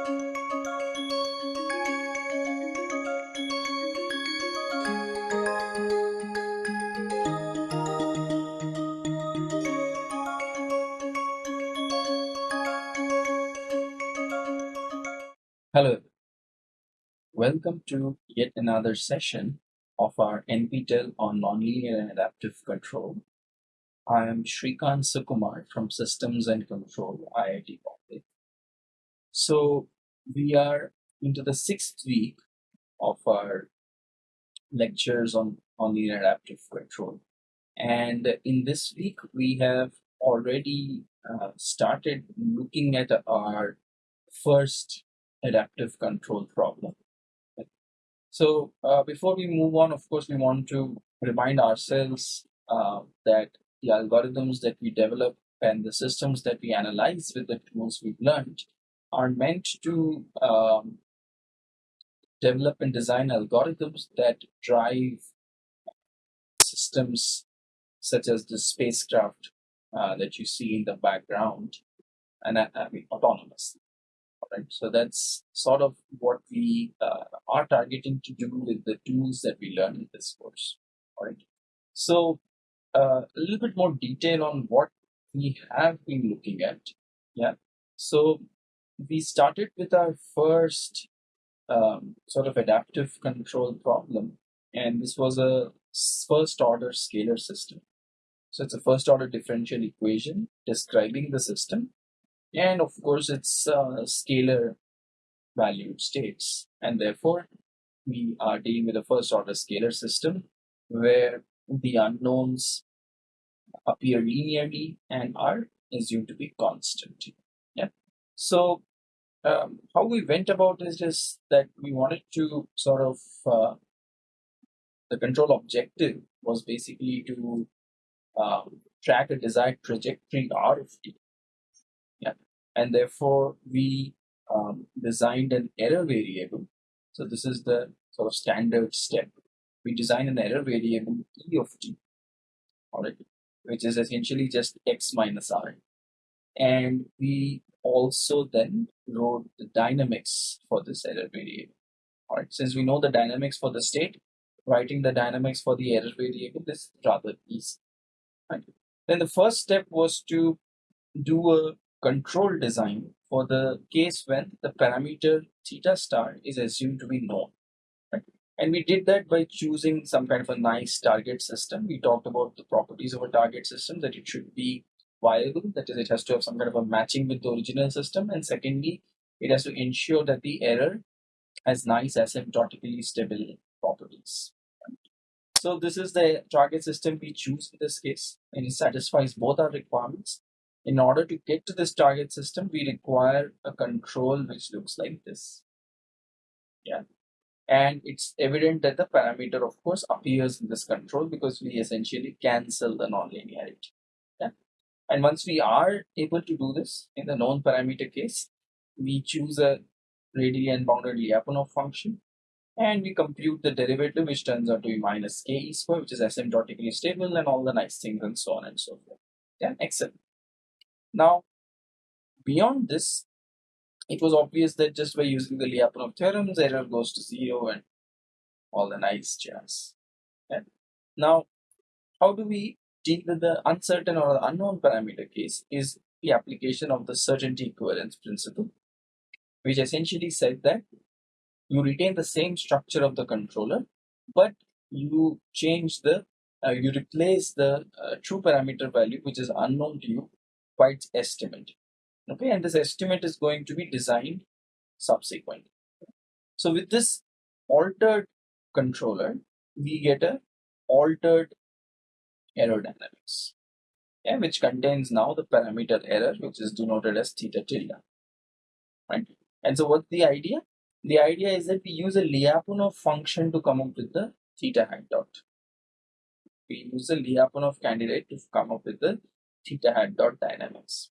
Hello, welcome to yet another session of our NPTEL on Nonlinear and Adaptive Control. I am Shrikant Sukumar from Systems and Control, IIT. So we are into the sixth week of our lectures on nonlinear adaptive control. And in this week, we have already uh, started looking at our first adaptive control problem. So uh, before we move on, of course, we want to remind ourselves uh, that the algorithms that we develop and the systems that we analyze with the tools we've learned are meant to um, develop and design algorithms that drive systems such as the spacecraft uh, that you see in the background and uh, I mean autonomous right? So that's sort of what we uh, are targeting to do with the tools that we learn in this course, all right? So uh, a little bit more detail on what we have been looking at, yeah? So we started with our first um, sort of adaptive control problem, and this was a first order scalar system. So it's a first order differential equation describing the system and of course it's uh, scalar valued states and therefore we are dealing with a first order scalar system where the unknowns appear linearly and are assumed to be constant yeah so um, how we went about this is that we wanted to sort of uh, the control objective was basically to um, track a desired trajectory r of t and therefore we um, designed an error variable. So this is the sort of standard step. We design an error variable e of t, all right, which is essentially just x minus r. And we also then wrote the dynamics for this error variable. All right, since we know the dynamics for the state, writing the dynamics for the error variable is rather easy. Right? Then the first step was to do a control design for the case when the parameter theta star is assumed to be known. Right? And we did that by choosing some kind of a nice target system. We talked about the properties of a target system that it should be viable, that is, it has to have some kind of a matching with the original system. And secondly, it has to ensure that the error has nice asymptotically stable properties. So this is the target system we choose in this case, and it satisfies both our requirements in order to get to this target system, we require a control which looks like this. Yeah. And it's evident that the parameter, of course, appears in this control because we essentially cancel the nonlinearity. And once we are able to do this in the known parameter case, we choose a radially unbounded Lyapunov function and we compute the derivative which turns out to be minus k e square which is asymptotically stable and all the nice things and so on and so forth. Yeah, excellent. Now, beyond this, it was obvious that just by using the Lyapunov theorems, error goes to zero and all the nice jazz. Now, how do we deal with the uncertain or the unknown parameter case is the application of the certainty equivalence principle, which essentially said that you retain the same structure of the controller, but you change the, uh, you replace the uh, true parameter value, which is unknown to you, quite estimate. Okay and this estimate is going to be designed subsequently. So with this altered controller we get a altered error dynamics yeah, which contains now the parameter error which is denoted as theta tilde right and so what's the idea the idea is that we use a Lyapunov function to come up with the theta hat dot we use a Lyapunov candidate to come up with the theta hat dot dynamics.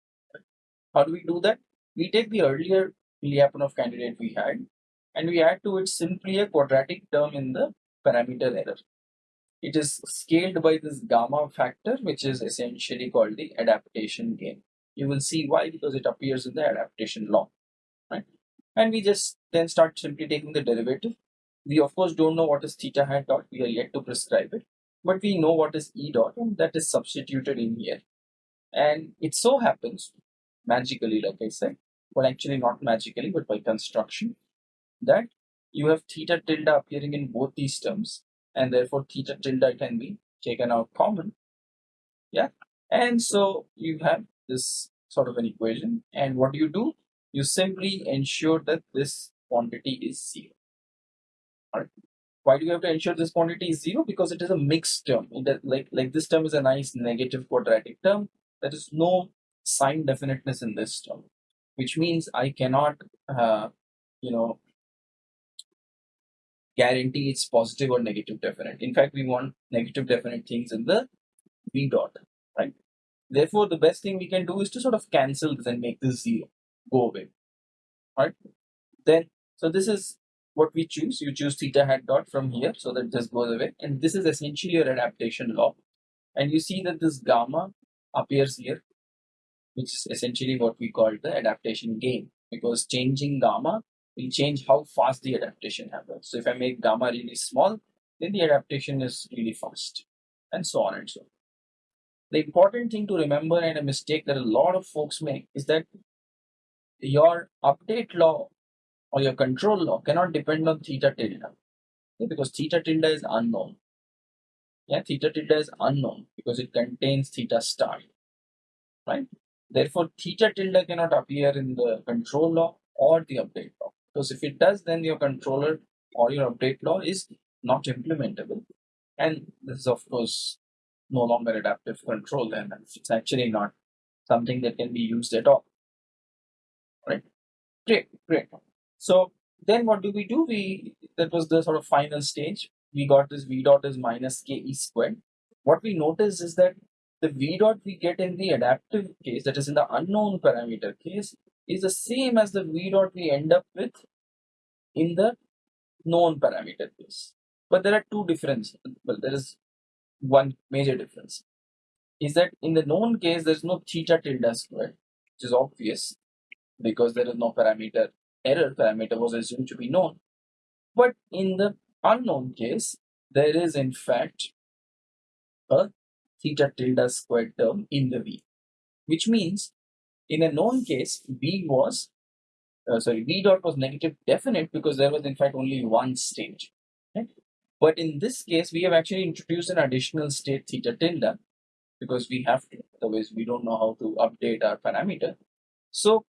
How do we do that? We take the earlier Lyapunov candidate we had and we add to it simply a quadratic term in the parameter error. It is scaled by this gamma factor which is essentially called the adaptation gain. You will see why because it appears in the adaptation law. Right? and we just then start simply taking the derivative. We of course don't know what is theta hat dot, we are yet to prescribe it, but we know what is E dot and that is substituted in here. And it so happens, magically like I said, well actually not magically but by construction, that you have theta tilde appearing in both these terms and therefore theta tilde can be taken out common. Yeah, and so you have this sort of an equation and what do you do? You simply ensure that this quantity is zero. Alright. Why do you have to ensure this quantity is zero? Because it is a mixed term. That like like this term is a nice negative quadratic term. There is no sign definiteness in this term, which means I cannot, uh, you know, guarantee it's positive or negative definite. In fact, we want negative definite things in the v dot, right? Therefore, the best thing we can do is to sort of cancel this and make this zero go away, right? Then, so this is what we choose. You choose theta hat dot from here so that this goes away. And this is essentially your adaptation law. And you see that this gamma appears here, which is essentially what we call the adaptation gain because changing gamma will change how fast the adaptation happens. So if I make gamma really small, then the adaptation is really fast and so on and so on. The important thing to remember and a mistake that a lot of folks make is that your update law or your control law cannot depend on theta tilde okay? because theta tilde is unknown. Yeah, theta tilde is unknown because it contains theta star, right? Therefore, theta tilde cannot appear in the control law or the update law because if it does, then your controller or your update law is not implementable. And this is, of course, no longer adaptive control, then it's actually not something that can be used at all. Right? Great great. So then what do we do? We that was the sort of final stage. We got this v dot is minus ke squared. What we notice is that the v dot we get in the adaptive case that is in the unknown parameter case is the same as the v dot we end up with in the known parameter case. But there are two differences well there is one major difference. Is that in the known case there's no theta tilde squared which is obvious because there is no parameter error parameter was assumed to be known. But in the unknown case there is in fact a theta tilde squared term in the v which means in a known case v was uh, sorry v dot was negative definite because there was in fact only one state right? but in this case we have actually introduced an additional state theta tilde because we have to otherwise we don't know how to update our parameter so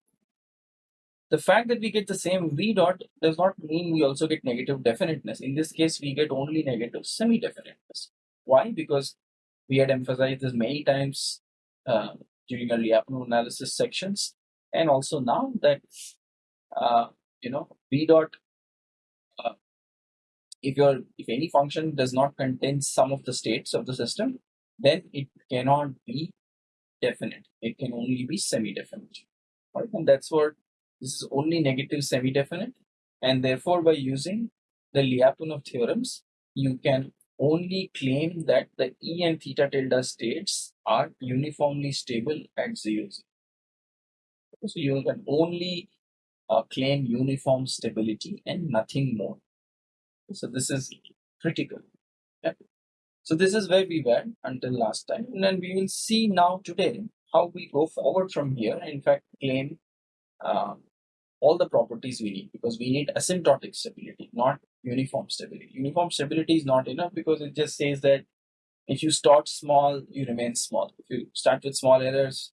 the fact that we get the same v dot does not mean we also get negative definiteness. In this case, we get only negative semi-definiteness. Why? Because we had emphasized this many times uh, during our Lyapunov analysis sections, and also now that uh, you know v dot. Uh, if your if any function does not contain some of the states of the system, then it cannot be definite. It can only be semi-definite. Right, and that's what this is only negative semi-definite and therefore by using the Lyapunov theorems, you can only claim that the E and theta tilde states are uniformly stable at 0, 0. So you can only uh, claim uniform stability and nothing more. So this is critical. Yeah. So this is where we were until last time and then we will see now today how we go forward from here in fact claim um, all the properties we need because we need asymptotic stability, not uniform stability. Uniform stability is not enough because it just says that if you start small, you remain small. If you start with small errors,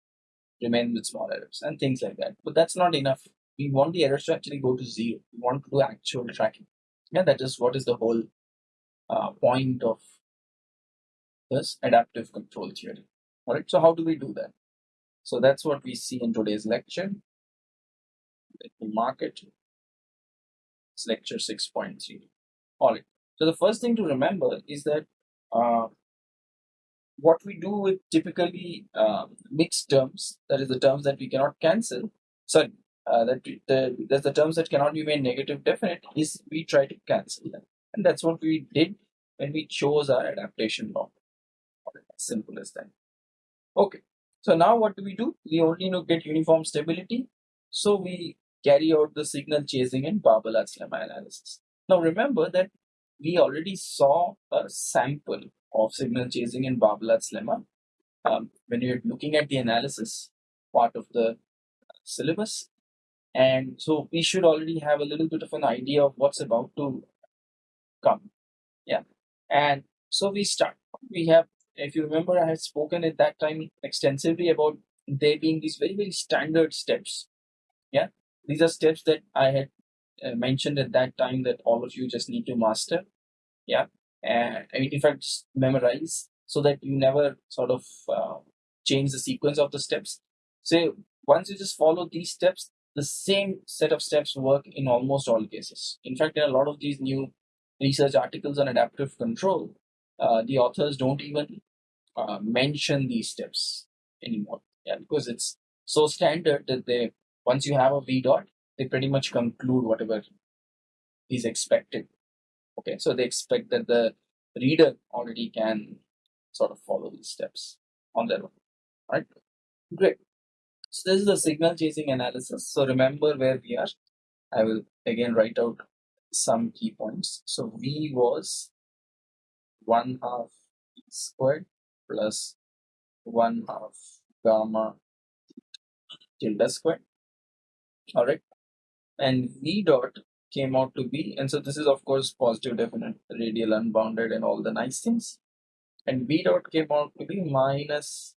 remain with small errors and things like that. But that's not enough. We want the errors to actually go to zero. We want to do actual tracking. Yeah, that is what is the whole uh, point of this adaptive control theory. All right, so how do we do that? So that's what we see in today's lecture. Let me mark it. Lecture 6.3. All right. So the first thing to remember is that uh, what we do with typically uh, mixed terms, that is the terms that we cannot cancel, sorry, uh, that the, the terms that cannot be made negative definite, is we try to cancel them. And that's what we did when we chose our adaptation law. Simple as that. Okay. So now what do we do? We only know get uniform stability. So we carry out the signal chasing and Barbalat's lemma analysis. Now remember that we already saw a sample of signal chasing in Barbalat's lemma um, when you're looking at the analysis part of the syllabus. And so we should already have a little bit of an idea of what's about to come. Yeah. And so we start. We have, if you remember, I had spoken at that time extensively about there being these very, very standard steps. Yeah. These are steps that I had uh, mentioned at that time that all of you just need to master. Yeah. And I mean, in fact, just memorize so that you never sort of uh, change the sequence of the steps. So once you just follow these steps, the same set of steps work in almost all cases. In fact, in a lot of these new research articles on adaptive control, uh, the authors don't even uh, mention these steps anymore. Yeah, because it's so standard that they once you have a v dot, they pretty much conclude whatever is expected. Okay, so they expect that the reader already can sort of follow these steps on their own. Right? Great. So this is the signal chasing analysis. So remember where we are. I will again write out some key points. So V was 1 half squared plus 1 half gamma tilde squared. Alright. And V dot came out to be, and so this is of course positive definite, radial unbounded and all the nice things. And V dot came out to be minus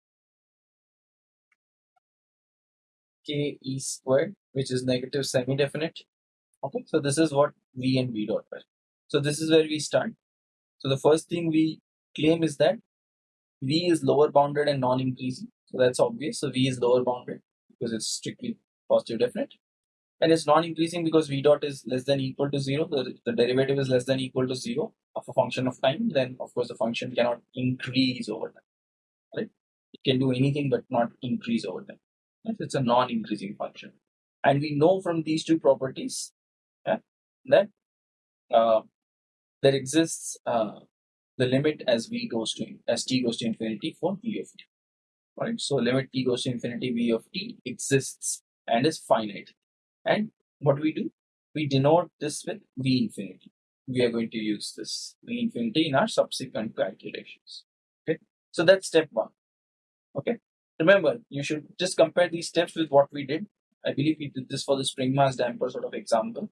k e squared, which is negative semi-definite. Okay, so this is what v and v dot were. So this is where we start. So the first thing we claim is that v is lower bounded and non-increasing. So that's obvious. So v is lower bounded because it's strictly positive definite. And it's non-increasing because v dot is less than equal to zero. The, the derivative is less than equal to zero of a function of time. Then of course the function cannot increase over time. Right? It can do anything but not increase over time. It's a non-increasing function. And we know from these two properties yeah, that uh, there exists uh, the limit as v goes to as t goes to infinity for v of t. Right. So limit t goes to infinity v of t exists and is finite. And what we do? We denote this with v infinity. We are going to use this v infinity in our subsequent calculations. Okay. So that's step one. Okay. Remember, you should just compare these steps with what we did. I believe we did this for the spring mass damper sort of example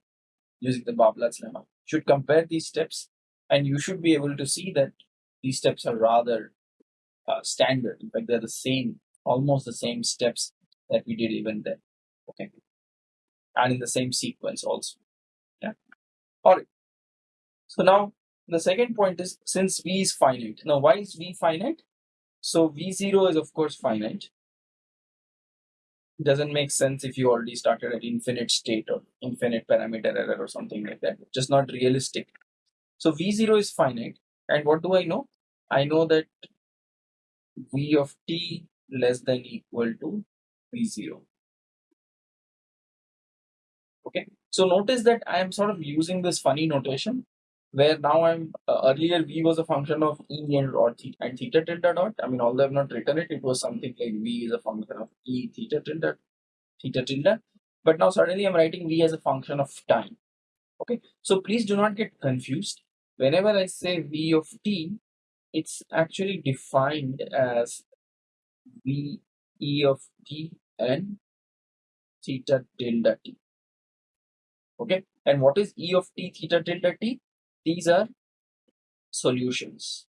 using the Barbalat's lemma. Should compare these steps and you should be able to see that these steps are rather uh, standard. In fact, they're the same, almost the same steps that we did even then. Okay. And in the same sequence also. Yeah. Alright. So now the second point is since V is finite. Now why is V finite? So V0 is of course finite. It doesn't make sense if you already started at infinite state or infinite parameter error or something like that. Just not realistic. So V0 is finite. And what do I know? I know that V of t less than equal to V0. Okay. So notice that I am sort of using this funny notation where now I'm uh, earlier v was a function of e and or theta and theta tilde dot. I mean, although I've not written it, it was something like v is a function of e theta tilde theta tilde. But now suddenly I'm writing v as a function of time. Okay, so please do not get confused. Whenever I say v of t, it's actually defined as v e of t and theta tilde t. Okay, and what is e of t theta tilde t? These are solutions.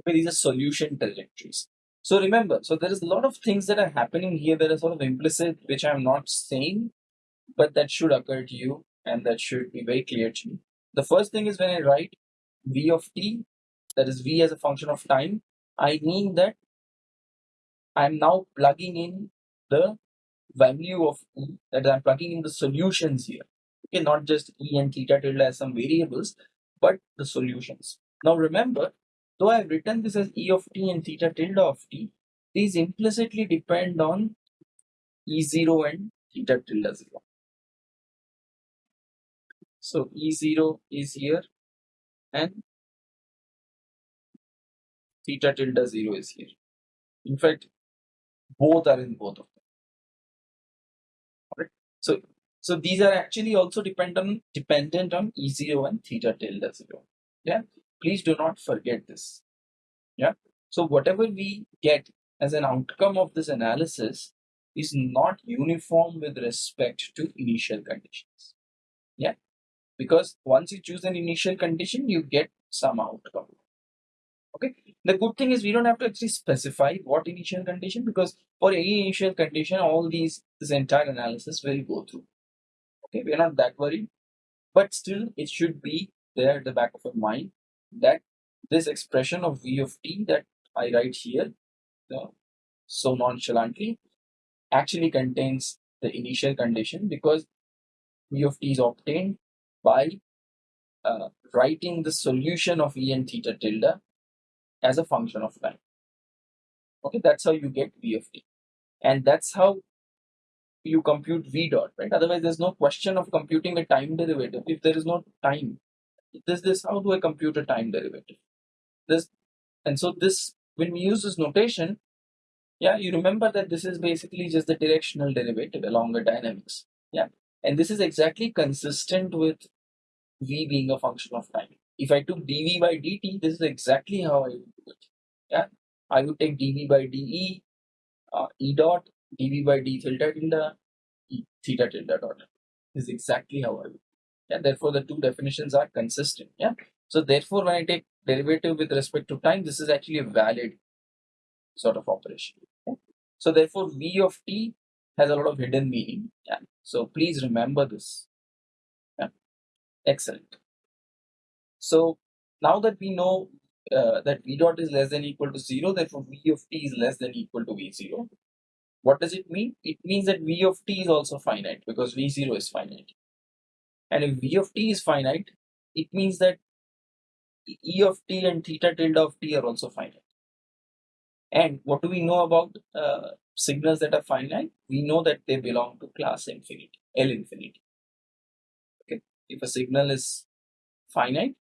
Okay, these are solution trajectories. So remember, so there is a lot of things that are happening here that are sort of implicit, which I'm not saying, but that should occur to you and that should be very clear to you. The first thing is when I write v of t, that is v as a function of time, I mean that I'm now plugging in the value of E, that I'm plugging in the solutions here. Okay, not just E and theta tilde as some variables, but the solutions. Now remember, though I've written this as E of t and theta tilde of t, these implicitly depend on E0 and theta tilde 0. So E0 is here and theta tilde 0 is here. In fact, both are in both of them. So so these are actually also dependent dependent on E0 and theta tilde 0. Yeah. Please do not forget this. Yeah. So whatever we get as an outcome of this analysis is not uniform with respect to initial conditions. Yeah. Because once you choose an initial condition, you get some outcome. Okay. The good thing is we don't have to actually specify what initial condition because for any initial condition, all these this entire analysis will go through. Okay, we're not that worried, but still it should be there at the back of your mind that this expression of v of t that I write here uh, so nonchalantly actually contains the initial condition because v of t is obtained by uh, writing the solution of e and theta tilde as a function of time. Okay, that's how you get v of t. And that's how you compute v dot, right? Otherwise, there's no question of computing a time derivative if there is no time. This, this, how do I compute a time derivative? This, and so this, when we use this notation, yeah, you remember that this is basically just the directional derivative along the dynamics. Yeah, and this is exactly consistent with v being a function of time. If I took dv by dt, this is exactly how I would do it. Yeah, I would take dv by de, uh, e dot, dv by d theta tilde, e theta tilde dot. This is exactly how I would. Yeah, therefore the two definitions are consistent. Yeah, so therefore when I take derivative with respect to time, this is actually a valid sort of operation. Yeah? So therefore v of t has a lot of hidden meaning. Yeah. So please remember this. Yeah. Excellent. So now that we know uh, that v dot is less than equal to 0, therefore v of t is less than equal to v0. What does it mean? It means that v of t is also finite because v0 is finite. And if v of t is finite, it means that e of t and theta tilde of t are also finite. And what do we know about uh, signals that are finite? We know that they belong to class infinity, L infinity. Okay, if a signal is finite,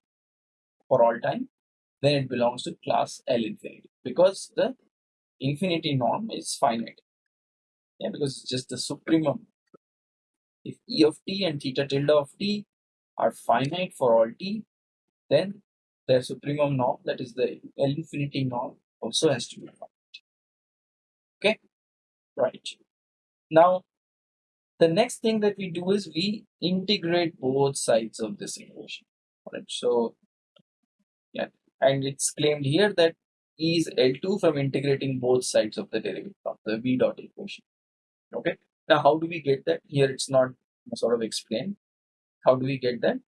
for all time, then it belongs to class L infinity because the infinity norm is finite. Yeah, because it's just the supremum. If E of t and theta tilde of t are finite for all t, then their supremum norm, that is the L infinity norm, also has to be finite. Okay, right. Now, the next thing that we do is we integrate both sides of this equation. Right. So and it's claimed here that E is L2 from integrating both sides of the derivative of the V dot equation. Okay, now how do we get that? Here it's not sort of explained. How do we get that?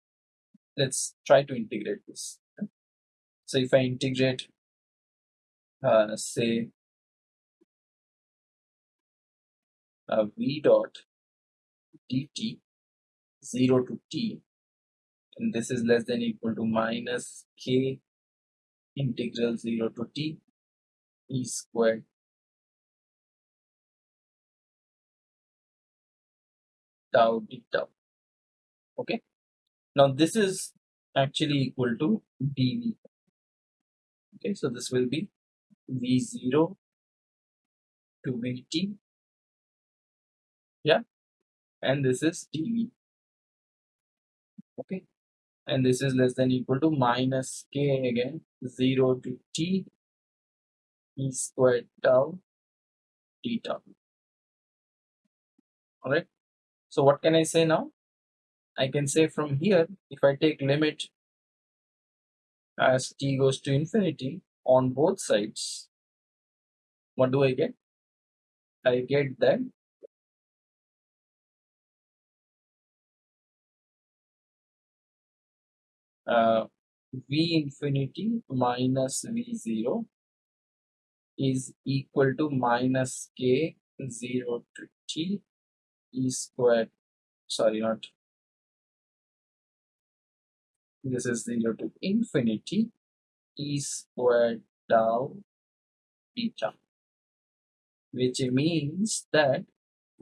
Let's try to integrate this. So if I integrate, uh, say, uh, V dot dt 0 to t and this is less than equal to minus k integral 0 to t e squared. Tau d tau. Okay? Now this is actually equal to dv okay so this will be v0 to vt yeah? And this is dv okay and this is less than equal to minus k again 0 to t e squared tau t tau all right so what can i say now? I can say from here if i take limit as t goes to infinity on both sides what do i get? I get that uh, v infinity minus v0 is equal to minus k 0 to t e squared sorry not this is 0 to infinity e squared tau theta which means that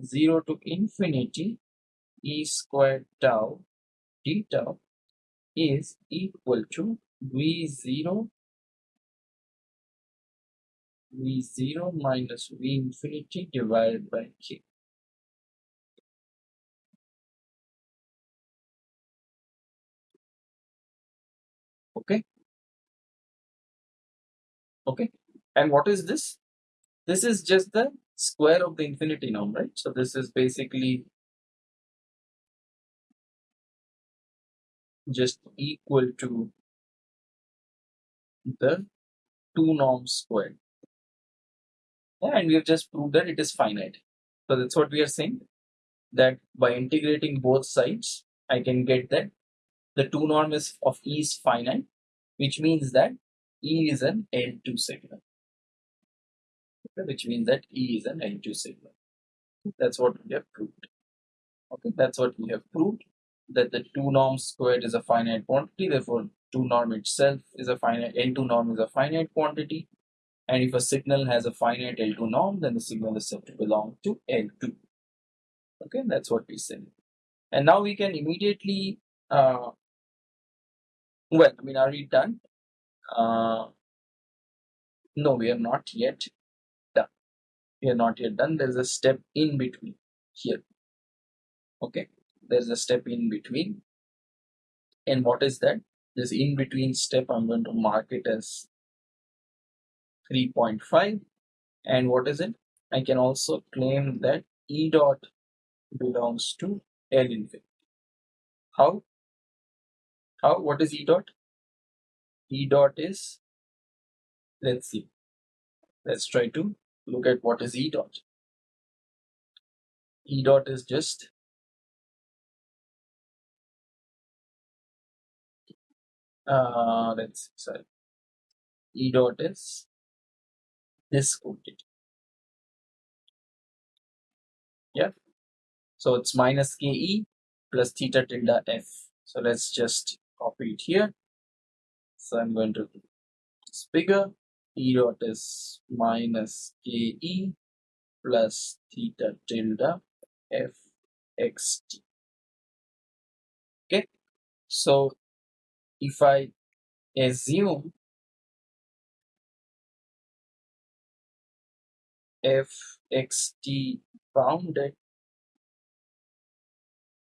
0 to infinity e squared tau theta is equal to V0 v0 minus v infinity divided by k. Okay. Okay. And what is this? This is just the square of the infinity norm, right? So this is basically just equal to the 2 norms squared. Yeah, and we have just proved that it is finite. So that's what we are saying that by integrating both sides, I can get that the 2 norm is of E is finite, which means that E is an L2 signal. Which means that E is an L2 signal. That's what we have proved. Okay, that's what we have proved that the 2 norm squared is a finite quantity, therefore 2 norm itself is a finite, L2 norm is a finite quantity. And if a signal has a finite L2 norm, then the signal is said to belong to L2. Okay, that's what we said. And now we can immediately, uh, well, I mean, are we done? Uh, no, we are not yet done. We are not yet done. There's a step in between here. Okay, there's a step in between. And what is that? This in between step, I'm going to mark it as 3.5 and what is it? I can also claim that E dot belongs to L infinity. How? How? What is E dot? E dot is let's see. Let's try to look at what is E dot. E dot is just uh let's see sorry E dot is this quantity. Yeah. So it's minus ke plus theta tilde f. So let's just copy it here. So I'm going to this bigger. E dot is minus ke plus theta tilde f xt. Okay. So if I assume fxt bounded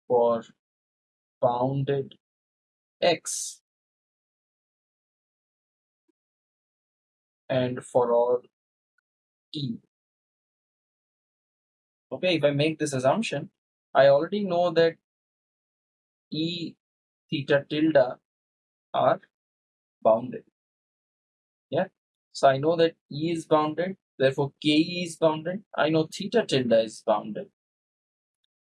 for bounded x and for all t. Okay, if I make this assumption, I already know that e theta tilde are bounded. Yeah, so I know that e is bounded Therefore, Ke is bounded. I know theta tilde is bounded.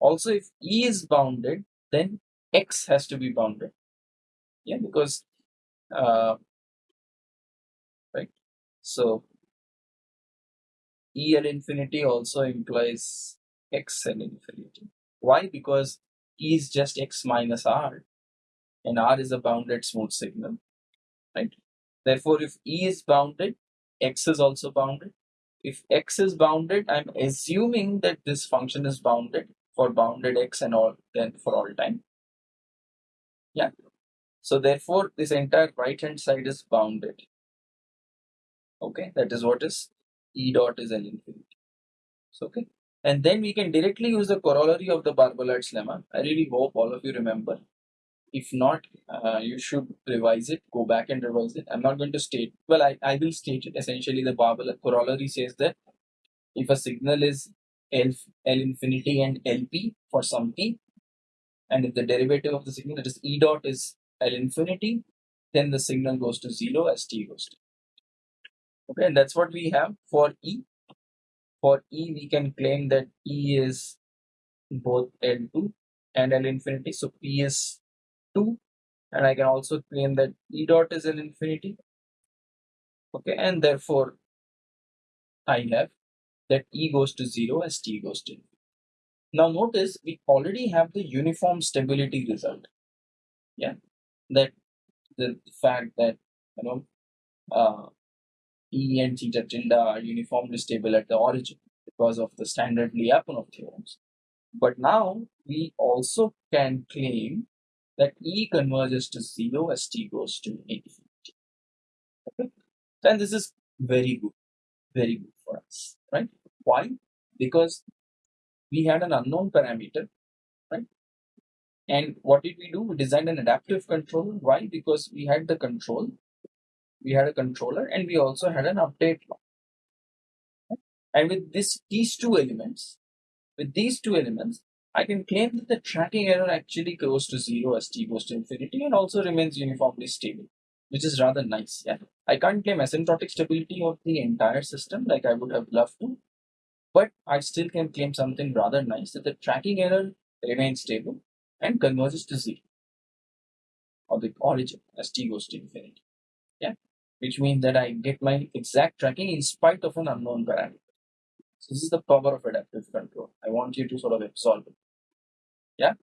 Also, if E is bounded, then X has to be bounded. Yeah, because, uh, right. So, EL infinity also implies XL infinity. Why? Because E is just X minus R and R is a bounded smooth signal, right? Therefore, if E is bounded, X is also bounded if x is bounded, I'm assuming that this function is bounded for bounded x and all then for all time. Yeah. So therefore, this entire right hand side is bounded. Okay, that is what is E dot is L infinity. So okay. And then we can directly use the corollary of the Barbalat's lemma. I really hope all of you remember. If not, uh, you should revise it, go back and revise it. I'm not going to state, well, I, I will state it. Essentially, the Barbalat corollary says that if a signal is L, L infinity and LP for some t, and if the derivative of the signal, that is E dot is L infinity, then the signal goes to zero as t goes to. Okay, and that's what we have for E. For E, we can claim that E is both L2 and L infinity. So P is 2 and I can also claim that E dot is an infinity okay and therefore I have that E goes to 0 as T goes to infinity. Now notice we already have the uniform stability result yeah that the fact that you know uh, E and theta tilde are uniformly stable at the origin because of the standard Lyapunov theorems. But now we also can claim that E converges to 0 as t goes to infinity. Okay? And this is very good, very good for us, right? Why? Because we had an unknown parameter, right? And what did we do? We designed an adaptive controller. Why? Because we had the control, we had a controller, and we also had an update law. And with this, these two elements, with these two elements, I can claim that the tracking error actually goes to zero as t goes to infinity and also remains uniformly stable, which is rather nice. Yeah, I can't claim asymptotic stability of the entire system like I would have loved to, but I still can claim something rather nice that the tracking error remains stable and converges to zero or the origin as t goes to infinity. Yeah, which means that I get my exact tracking in spite of an unknown parameter. So this is the power of adaptive control. I want you to sort of absorb it. Yeah.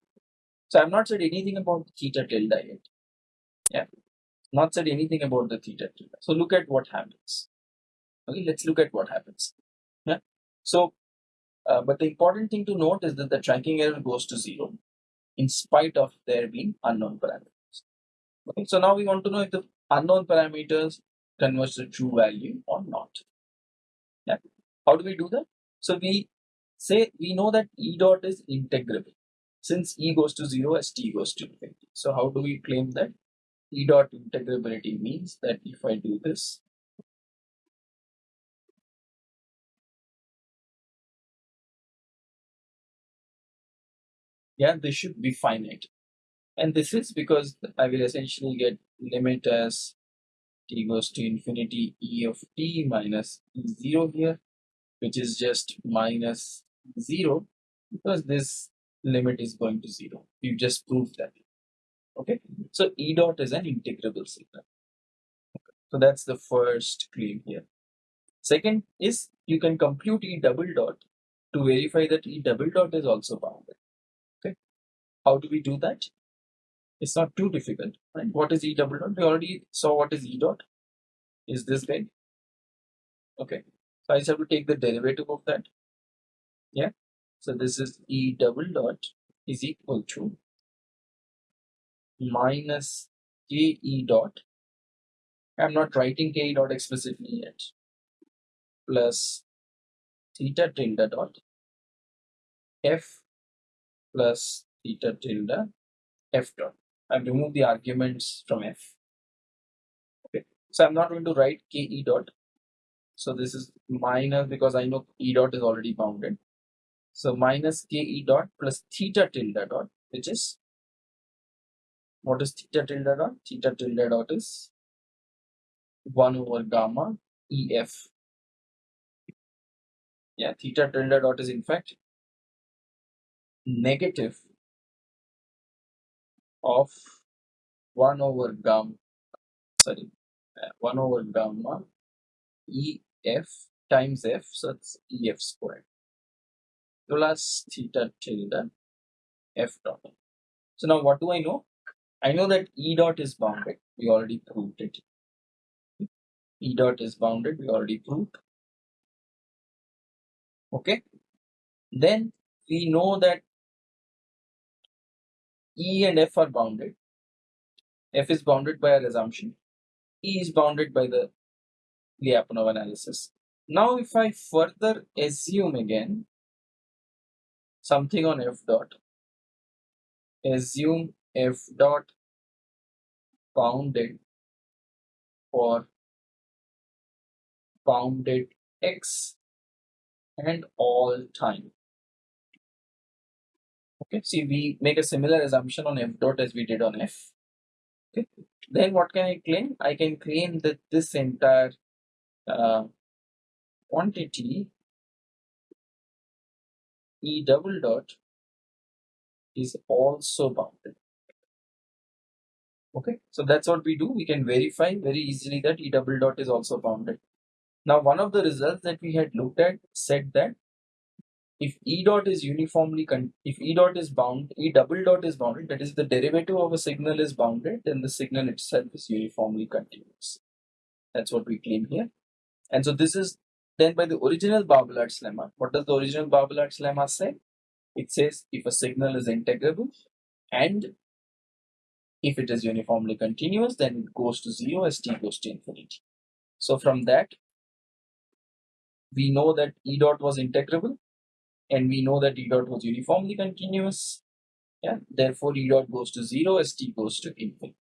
So I've not said anything about theta tilde yet. Yeah. Not said anything about the theta tilde. So look at what happens. Okay, let's look at what happens. Yeah. So, uh, but the important thing to note is that the tracking error goes to zero in spite of there being unknown parameters. Okay, so now we want to know if the unknown parameters converge to true value or not. Yeah. How do we do that? So we say we know that E dot is integrable since E goes to 0 as T goes to infinity. So how do we claim that? E dot integrability means that if I do this, yeah, this should be finite. And this is because I will essentially get limit as t goes to infinity e of t minus 0 here which is just minus 0 because this limit is going to 0. You just proved that. Okay, so E dot is an integrable signal. So that's the first claim here. Second is you can compute E double dot to verify that E double dot is also bounded. Okay, how do we do that? It's not too difficult, right? What is E double dot? We already saw what is E dot. Is this guy? Okay, so I just have to take the derivative of that. Yeah. So this is E double dot is equal to minus K E dot. I'm not writing K E dot explicitly yet. Plus theta tilde dot F plus theta tilde F dot. I've removed the arguments from F. Okay. So I'm not going to write K E dot so this is minus because I know E dot is already bounded. So minus K E dot plus theta tilde dot, which is what is theta tilde dot? Theta tilde dot is 1 over gamma EF. Yeah, theta tilde dot is in fact negative of 1 over gamma, sorry, uh, 1 over gamma EF times F, so it's EF squared plus theta tilde F dot. So now what do I know? I know that E dot is bounded. We already proved it. E dot is bounded. We already proved. Okay. Then we know that E and F are bounded. F is bounded by our assumption. E is bounded by the Lyapunov analysis. Now if I further assume again something on f dot, assume f dot bounded for bounded x and all time. Okay, see we make a similar assumption on f dot as we did on f. Okay, then what can I claim? I can claim that this entire uh, quantity E double dot is also bounded. Okay, so that's what we do. We can verify very easily that E double dot is also bounded. Now, one of the results that we had looked at said that if E dot is uniformly, if E dot is bound, E double dot is bounded, that is the derivative of a signal is bounded, then the signal itself is uniformly continuous. That's what we claim here. And so this is then by the original Barbalat's lemma. What does the original Barbalat's lemma say? It says if a signal is integrable and if it is uniformly continuous, then it goes to zero as t goes to infinity. So from that, we know that E dot was integrable and we know that E dot was uniformly continuous. Yeah, therefore E dot goes to zero as t goes to infinity.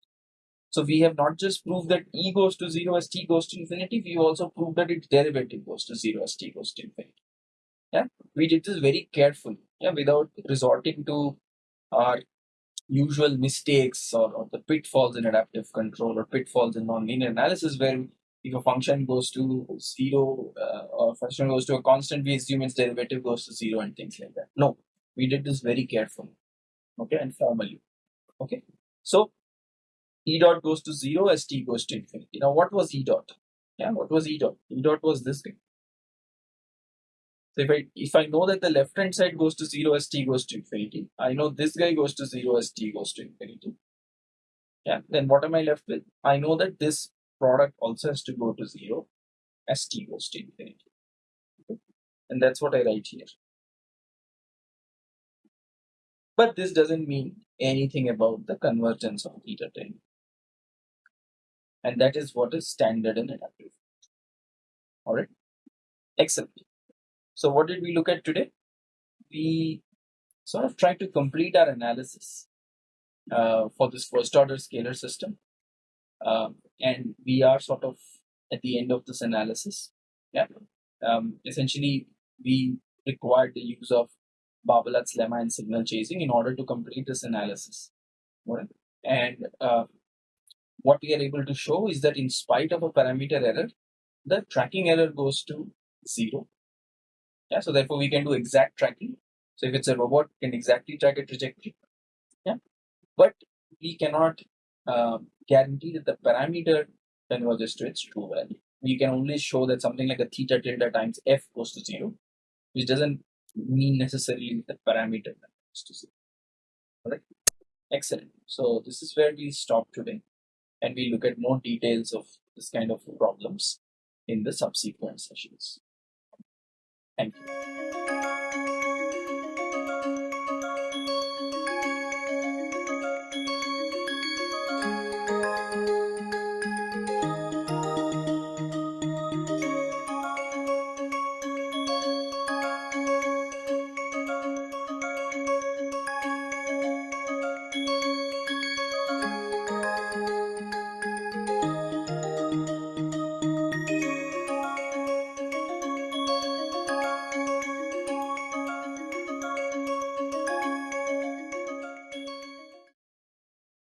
So we have not just proved that E goes to zero as t goes to infinity, we've also proved that its derivative goes to zero as t goes to infinity. Yeah, we did this very carefully, yeah, without resorting to our usual mistakes or, or the pitfalls in adaptive control or pitfalls in nonlinear analysis where if a function goes to zero uh, or function goes to a constant, we assume its derivative goes to zero and things like that. No, we did this very carefully, okay, and formally. Okay, so E dot goes to zero as t goes to infinity. Now, what was E dot? Yeah, what was E dot? E dot was this thing. So if I if I know that the left hand side goes to zero as t goes to infinity, I know this guy goes to zero as t goes to infinity. Yeah, then what am I left with? I know that this product also has to go to zero as t goes to infinity. Okay? And that's what I write here. But this doesn't mean anything about the convergence of theta 10. And that is what is standard in adaptive. Alright. Excellent. So what did we look at today? We sort of tried to complete our analysis uh, for this first order scalar system. Um, and we are sort of at the end of this analysis. Yeah. Um, essentially, we required the use of Barbalat's lemma and signal chasing in order to complete this analysis. Right? And uh, what we are able to show is that in spite of a parameter error, the tracking error goes to zero. Yeah, so therefore we can do exact tracking. So if it's a robot, can exactly track a trajectory. Yeah, but we cannot uh, guarantee that the parameter converges to its true value. We can only show that something like a theta tilde times f goes to zero, which doesn't mean necessarily that the parameter goes to zero. Alright, excellent. So this is where we stop today, and we look at more details of this kind of problems in the subsequent sessions. Thank you.